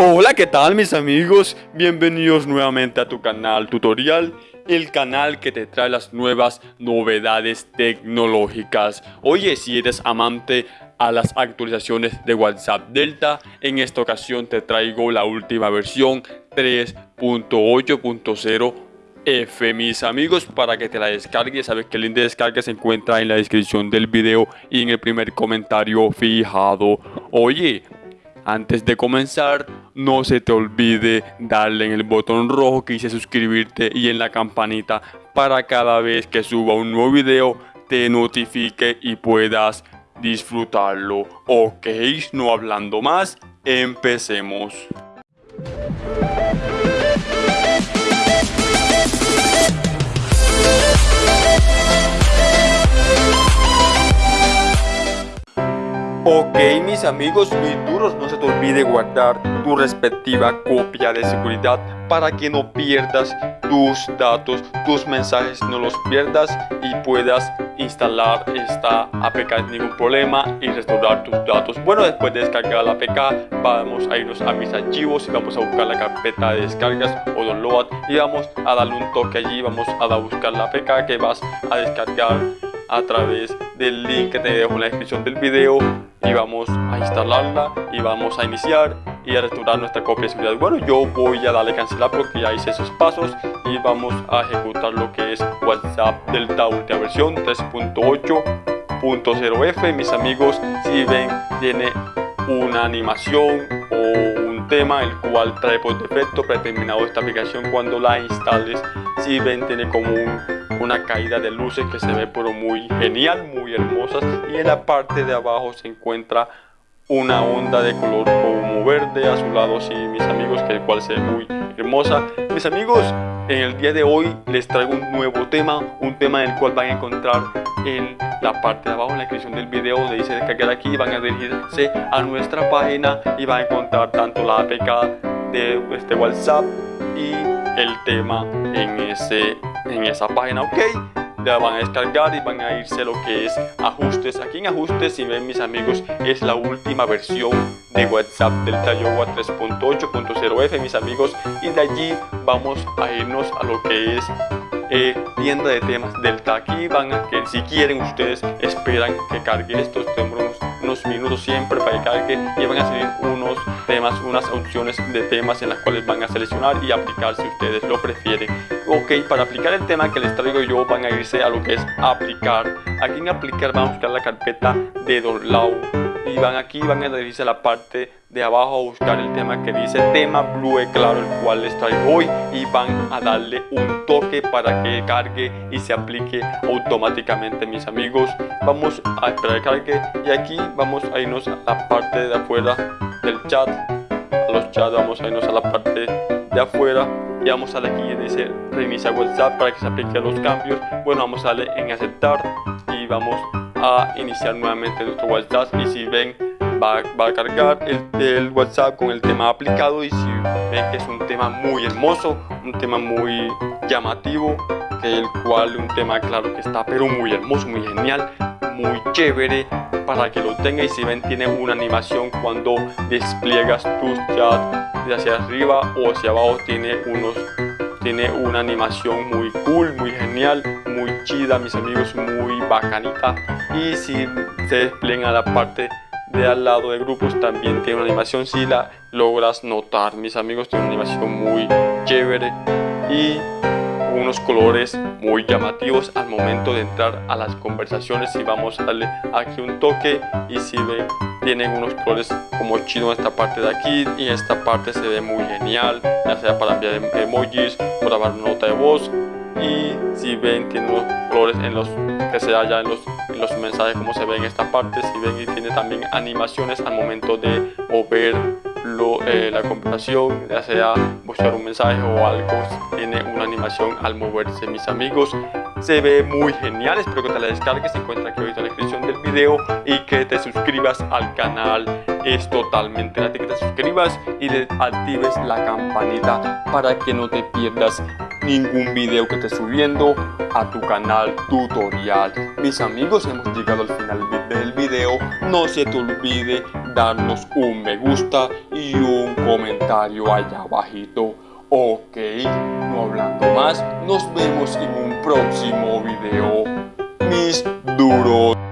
Hola, ¿qué tal mis amigos? Bienvenidos nuevamente a tu canal tutorial, el canal que te trae las nuevas novedades tecnológicas. Oye, si eres amante a las actualizaciones de WhatsApp Delta, en esta ocasión te traigo la última versión 3.8.0 F, mis amigos, para que te la descargues. Sabes que el link de descarga se encuentra en la descripción del video y en el primer comentario fijado. Oye, antes de comenzar, no se te olvide darle en el botón rojo que dice suscribirte y en la campanita para cada vez que suba un nuevo video te notifique y puedas disfrutarlo. Ok, no hablando más, empecemos. Ok mis amigos, mis duros, no se te olvide guardar tu respectiva copia de seguridad para que no pierdas tus datos, tus mensajes no los pierdas y puedas instalar esta APK sin ningún problema y restaurar tus datos. Bueno, después de descargar la APK, vamos a irnos a mis archivos y vamos a buscar la carpeta de descargas o download y vamos a darle un toque allí, vamos a buscar la APK que vas a descargar a través del link que te dejo en la descripción del video y vamos a instalarla y vamos a iniciar y a restaurar nuestra copia de seguridad. Bueno, yo voy a darle cancelar porque ya hice esos pasos y vamos a ejecutar lo que es WhatsApp Delta última versión 3.8.0F. Mis amigos, si ven, tiene una animación o un tema el cual trae por defecto predeterminado esta aplicación cuando la instales. Si ven, tiene como un una caída de luces que se ve pero muy genial, muy hermosas y en la parte de abajo se encuentra una onda de color como verde, azulado, sí, mis amigos, que el cual se ve muy hermosa. Mis amigos, en el día de hoy les traigo un nuevo tema, un tema en el cual van a encontrar en la parte de abajo, en la descripción del video, donde dice descargar aquí, van a dirigirse a nuestra página y van a encontrar tanto la APK de este WhatsApp y el tema en, ese, en esa página, ok la van a descargar y van a irse a lo que es ajustes. Aquí en ajustes, si ven mis amigos, es la última versión de WhatsApp del Tayowa 3.8.0F, mis amigos. Y de allí vamos a irnos a lo que es eh, tienda de temas Delta. Aquí van a que si quieren ustedes esperan que cargue estos temas unos minutos siempre para que cargue y van a salir unos temas, unas opciones de temas en las cuales van a seleccionar y aplicar si ustedes lo prefieren. Ok, para aplicar el tema que les traigo yo van a irse a lo que es aplicar. Aquí en aplicar van a buscar la carpeta de download y van aquí van a dirigirse a la parte de abajo a buscar el tema que dice tema Blue Claro el cual les traigo hoy y van a darle un toque para que cargue y se aplique automáticamente mis amigos. Vamos a esperar cargue y aquí vamos a irnos a la parte de afuera del chat. A los chats vamos a irnos a la parte de afuera y vamos a darle aquí y dice reinicia WhatsApp para que se aplique los cambios. Bueno vamos a darle en aceptar y vamos a iniciar nuevamente nuestro WhatsApp y si ven va, va a cargar el, el, WhatsApp con el tema aplicado y si ven que es un tema muy hermoso, un tema muy llamativo, que el cual un tema claro que está pero muy hermoso, muy genial, muy chévere para que lo tenga y si ven tiene una animación cuando despliegas tus chats hacia arriba o hacia abajo tiene unos tiene una animación muy cool, muy genial, muy chida, mis amigos, muy bacanita. Y si se despliega la parte de al lado de grupos también tiene una animación si la logras notar. Mis amigos tiene una animación muy chévere y unos colores muy llamativos al momento de entrar a las conversaciones. Y vamos a darle aquí un toque y si ven tienen unos colores como chido en esta parte de aquí y esta parte se ve muy genial ya sea para enviar emojis para grabar nota de voz. Y si ven tiene unos colores en los que se halla en los, los mensajes como se ve en esta parte si ven y tiene también animaciones al momento de mover lo, eh, la conversación ya sea buscar un mensaje o algo tiene una animación al moverse mis amigos. Se ve muy genial espero que te la descargues se encuentra aquí ahorita en la descripción del video y que te suscribas al canal. Es totalmente gratis que te suscribas y le actives la campanita para que no te pierdas ningún video que esté subiendo a tu canal tutorial mis amigos hemos llegado al final del video no se te olvide darnos un me gusta y un comentario allá abajito. Ok, no hablando más, nos vemos en un próximo video. Mis duros.